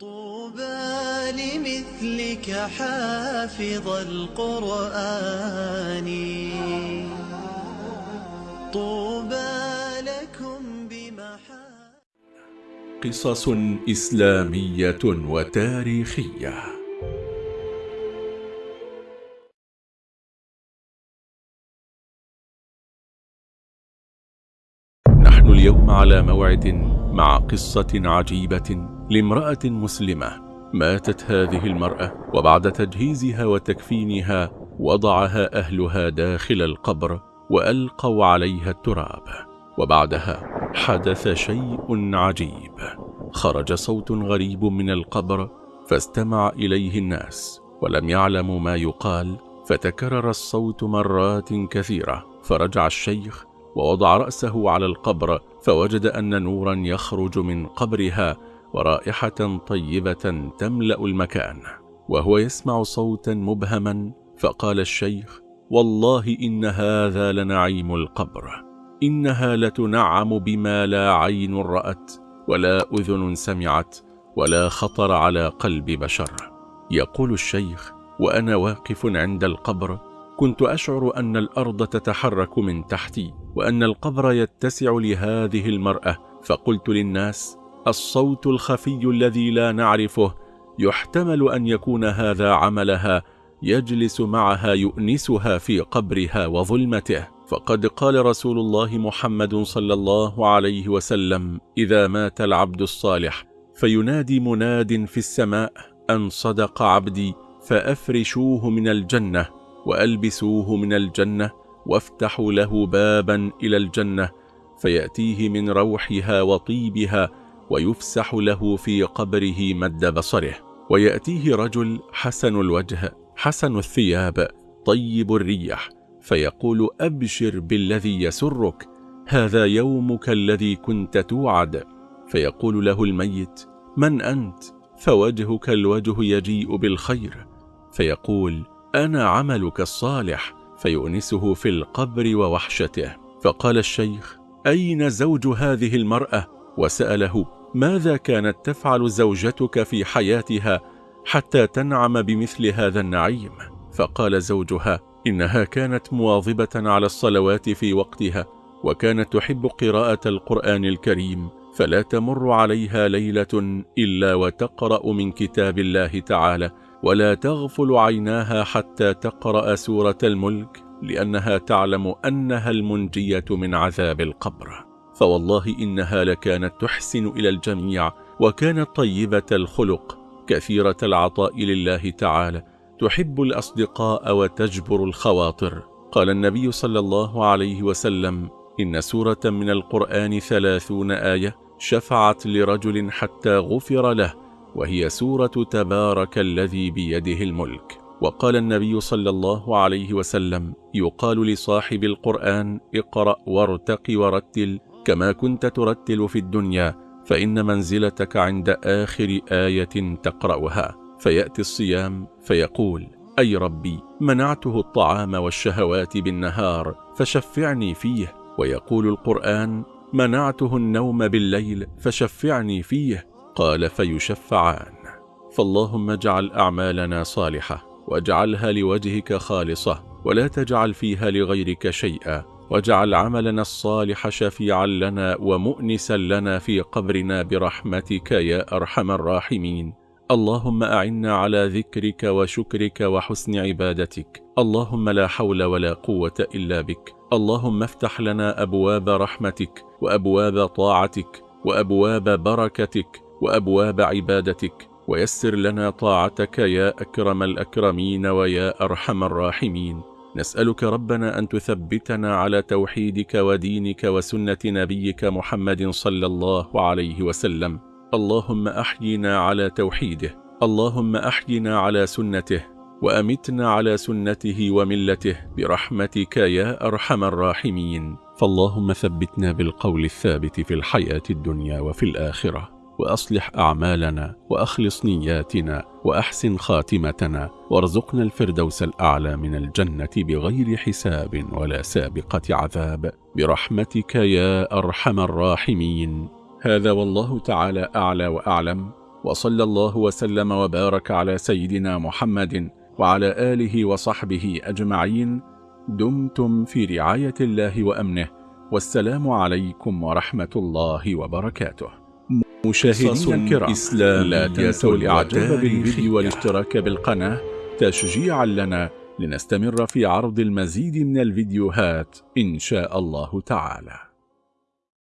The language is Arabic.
طوبى لمثلك حافظ القرآن. طوبى لكم بمحا قصص إسلامية وتاريخية. نحن اليوم على موعد مع قصة عجيبة. لامرأة مسلمة. ماتت هذه المرأة وبعد تجهيزها وتكفينها وضعها أهلها داخل القبر وألقوا عليها التراب. وبعدها حدث شيء عجيب. خرج صوت غريب من القبر فاستمع إليه الناس ولم يعلموا ما يقال فتكرر الصوت مرات كثيرة. فرجع الشيخ ووضع رأسه على القبر فوجد أن نورا يخرج من قبرها ورائحة طيبة تملأ المكان وهو يسمع صوتا مبهما فقال الشيخ والله إن هذا لنعيم القبر إنها لتنعم بما لا عين رأت ولا أذن سمعت ولا خطر على قلب بشر. يقول الشيخ وأنا واقف عند القبر كنت أشعر أن الأرض تتحرك من تحتي وأن القبر يتسع لهذه المرأة فقلت للناس الصوت الخفي الذي لا نعرفه يحتمل أن يكون هذا عملها يجلس معها يؤنسها في قبرها وظلمته. فقد قال رسول الله محمد صلى الله عليه وسلم إذا مات العبد الصالح فينادي مناد في السماء أن صدق عبدي فأفرشوه من الجنة وألبسوه من الجنة وافتحوا له بابا إلى الجنة فيأتيه من روحها وطيبها ويفسح له في قبره مد بصره. ويأتيه رجل حسن الوجه حسن الثياب طيب الريح فيقول أبشر بالذي يسرك هذا يومك الذي كنت توعد. فيقول له الميت من أنت؟ فوجهك الوجه يجيء بالخير. فيقول أنا عملك الصالح. فيؤنسه في القبر ووحشته. فقال الشيخ أين زوج هذه المرأة؟ وسأله ماذا كانت تفعل زوجتك في حياتها حتى تنعم بمثل هذا النعيم؟ فقال زوجها إنها كانت مواظبة على الصلوات في وقتها وكانت تحب قراءة القرآن الكريم فلا تمر عليها ليلة إلا وتقرأ من كتاب الله تعالى ولا تغفل عيناها حتى تقرأ سورة الملك لأنها تعلم أنها المنجية من عذاب القبر. فوالله إنها لكانت تحسن إلى الجميع وكانت طيبة الخلق كثيرة العطاء لله تعالى تحب الأصدقاء وتجبر الخواطر. قال النبي صلى الله عليه وسلم إن سورة من القرآن ثلاثون آية شفعت لرجل حتى غفر له وهي سورة تبارك الذي بيده الملك. وقال النبي صلى الله عليه وسلم يقال لصاحب القرآن اقرأ وارتق ورتل كما كنت ترتل في الدنيا فإن منزلتك عند آخر آية تقرأها. فيأتي الصيام فيقول أي ربي منعته الطعام والشهوات بالنهار فشفعني فيه. ويقول القرآن منعته النوم بالليل فشفعني فيه. قال فيشفعان. فاللهم اجعل أعمالنا صالحة واجعلها لوجهك خالصة ولا تجعل فيها لغيرك شيئا. واجعل عملنا الصالح شفيعا لنا ومؤنسا لنا في قبرنا برحمتك يا أرحم الراحمين. اللهم أعنا على ذكرك وشكرك وحسن عبادتك. اللهم لا حول ولا قوة إلا بك. اللهم افتح لنا أبواب رحمتك وأبواب طاعتك وأبواب بركتك وأبواب عبادتك. ويسر لنا طاعتك يا أكرم الأكرمين ويا أرحم الراحمين. نسألك ربنا أن تثبتنا على توحيدك ودينك وسنة نبيك محمد صلى الله عليه وسلم. اللهم أحينا على توحيده. اللهم أحينا على سنته. وأمتنا على سنته وملته. برحمتك يا أرحم الراحمين. فاللهم ثبتنا بالقول الثابت في الحياة الدنيا وفي الآخرة. وأصلح أعمالنا وأخلص نياتنا وأحسن خاتمتنا وارزقنا الفردوس الأعلى من الجنة بغير حساب ولا سابقة عذاب. برحمتك يا أرحم الراحمين. هذا والله تعالى أعلى وأعلم. وصلى الله وسلم وبارك على سيدنا محمد وعلى آله وصحبه أجمعين. دمتم في رعاية الله وأمنه. والسلام عليكم ورحمة الله وبركاته. مشاهدينا الكرام لا تنسوا الإعجاب بالفيديو والاشتراك بالقناة تشجيعا لنا لنستمر في عرض المزيد من الفيديوهات إن شاء الله تعالى.